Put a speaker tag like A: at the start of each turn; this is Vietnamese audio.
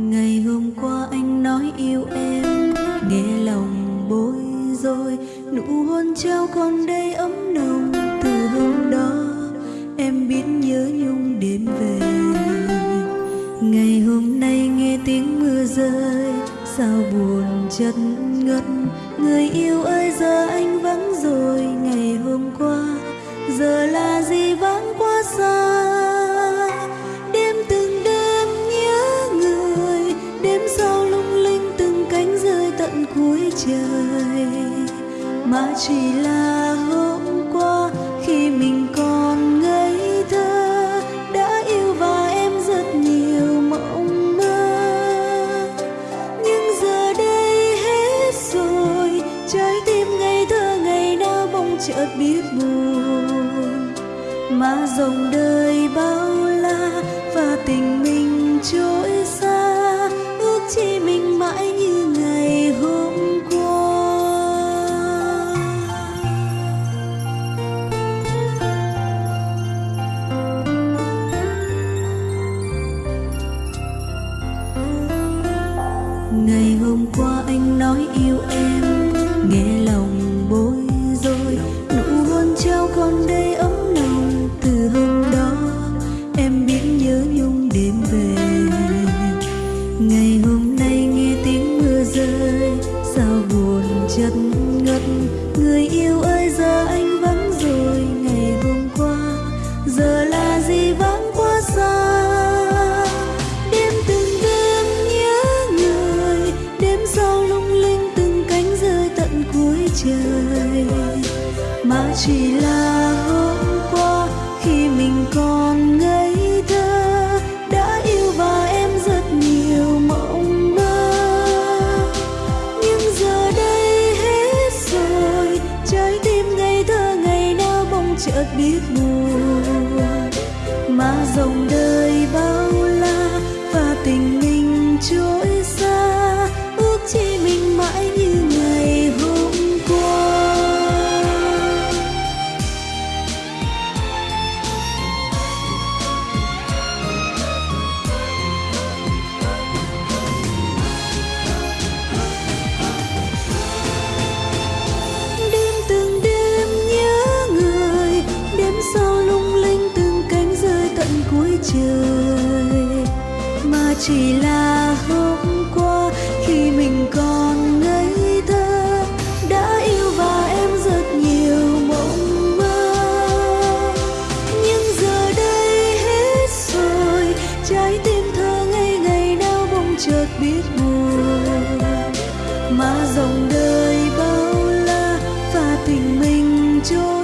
A: Ngày hôm qua anh nói yêu em, nghe lòng bối rối. Nụ hôn trao còn đây ấm nồng từ hôm đó, em biết nhớ nhung đêm về. Ngày hôm nay nghe tiếng mưa rơi, sao buồn chất ngất. Người yêu ơi, giờ anh vắng rồi, ngày hôm qua, giờ là gì vắng quá xa? Cuối trời. Mà chỉ là hôm qua khi mình còn ngây thơ, đã yêu và em rất nhiều mộng mơ. Nhưng giờ đây hết rồi, trái tim ngây thơ ngày nào bỗng chợt biết buồn. Mà dòng đời bao la và tình mình trôi chật ngất. Người yêu ơi, giờ anh vắng rồi, ngày hôm qua, giờ là gì vắng quá xa? Đêm từng đêm nhớ người, đêm sau lung linh từng cánh rơi tận cuối trời. Mà chỉ là ớt biết buồn. Mà dòng đời trời, mà chỉ là hôm qua khi mình còn ngây thơ, đã yêu và em rất nhiều mộng mơ. Nhưng giờ đây hết rồi, trái tim thơ ngây ngày nào bỗng chợt biết buồn mà dòng đời bao la và tình mình trôi.